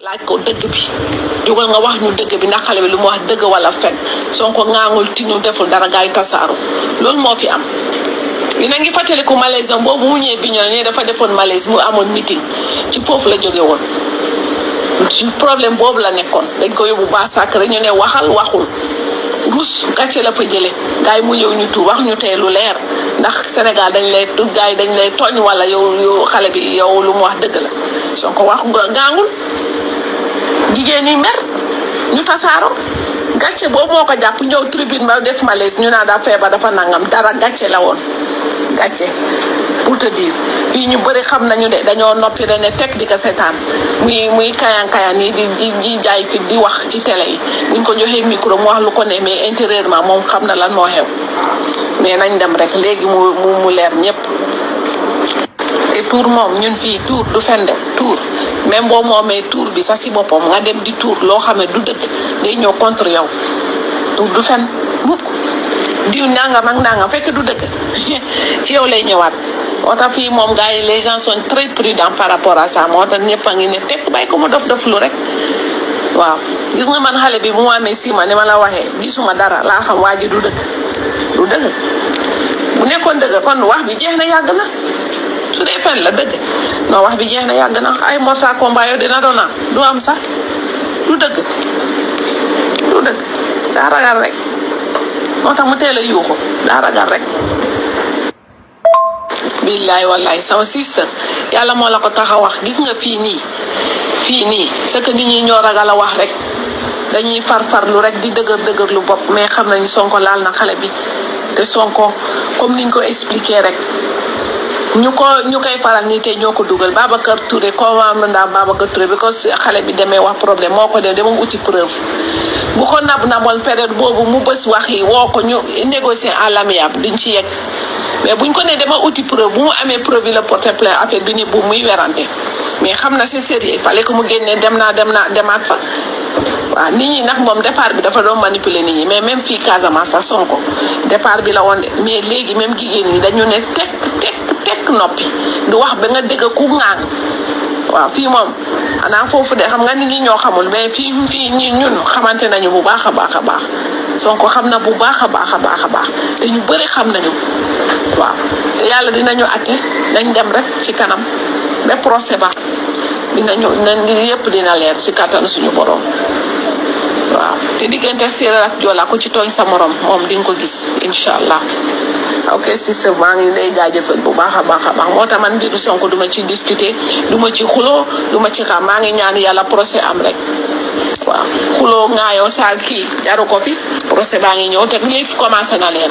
laaj ko dëgg bi jógal nga wax ñu dëgg bi ndax xale bi lu mu wax dëgg wala fen Sonko ŋaangul tinu deful dara gaay tasaaru loolu moo fi am dina ngi fàttaliku malaise am boobu mu ñëwee Bignona ne dafa defoon malaise mu amoon meeting ci foofu la jóge woon ci problème boobu la nekkoon dañ ko yóbbu ba sàkk rek ñu ne waxal waxul rus gàcce la fa jële gars yi mu ñëw ñu tuur wax ñu tey lu leer ndax Sénégal dañ lay gars yi dañ lay tooñ wala yow yow xale bi yow lu mu wax dëgg la soo ko waxu nga gaangul jigéen ñi mer ñu tasaaro gàcce boobu moo ko jàpp ñëw tribune ma def malaise ñu naa daa feebar dafa nangam dara gàcce la woon gàcce pour te dire fii ñu bëri xam nañu de dañoo noppi rek ne teg di ko seetaan muy muy kayan kayan yi di di di jaay fi di wax ci télé yi buñ ko joxee micro mu wax lu ko ne mais intérieurement moom xam na lan moo xew mais nañ dem rek léegi mu mu mu leer ñëpp te tuur moom ñun fii tuur du fende tuur même boo moomee tuur bi sax si boppam nga dem di tuur loo xam ne du dëgg day ñëw contre yow tuur du fen mukk diw nangam ak nangam fekk du dëgg ci yow lay ñëwaat moo tax fii moom gars yi les gens sont très prudents par rapport à ça moo tax ñëpp a ngi ne tekk bàyyi ko mu dof dof lu rek waaw gis nga man xale bi bu mu amee six mois ni ma la waxee gisuma dara laa xam waa ji du dëgg du dëgg bu nekkoon dëgg kon wax bi jeex na yàgg na su dee fen la dëgg non wax bi jeex na yàgg na ay morta combat yow dina doon am du am sax du dëgg du dëgg daa ragal rek moo tax mu teel a yuuxu daa ragal rek billaay wallaay sama sister yàlla moo la ko tax a wax gis nga fii nii fii nii c'est que nit ñi ñoo ragal a wax rek dañuy farfarlu rek di dëgër dëgër lu bopp mais xam nañu sonko laal na xale bi te sonko comme niñ ko expliqué rek ñu ko ñu koy faral nii te ñoo ko dugal Babacar Touré commande ndax Babacar Touré bi ko xale bi demee wax problème moo ko def dama uti preuve bu ko nab naboon période boobu mu bës wax yi woo ko ñu négocier à l'amiable duñ ci yegg mais buñ ko nee dama uti preuve bu mu amee preuve yi la porté plainte affaire bi ni bu muy werante mais xam na c'est sérieux fallait que mu génnee dem naa dem naa demaat fa waaw nit ñi nag moom départ bi dafa doon manipuler nit ñi mais même fii Casamance sax Sonko départ bi la woon de mais léegi même jigéen ñi dañu ne tekk tekk tekk noppi du wax ba nga dégg ku ŋaan waaw fii moom xanaa foofu de xam nga nit ñi ñoo xamul mais fii fii ñi ñun xamante nañu bu baax a baax a baax Sonko xam na bu baax a baax a baax a baax te ñu bëri xam nañu waaw te yàlla dinañu atte nañ dem rek ci kanam ba procès ba dinañu nañ li yëpp dina leer ci kàttanu suñu borom waaw te diggante séeréer ak joola ku ci tooñ sa morom moom di nga ko gis incha allah ok sister maa ngi lay jaajëfal bu baax a baax a baax moo tax man mbiru Sonko du ma ci discuter du ma ci xuloo du ma ci xam maa ngi ñaan yàlla procès am rek waaw xuloo ngaayoo saa kii jaru ko fi procès baa ngi ñëw te léegi commencé na leen